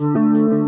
Música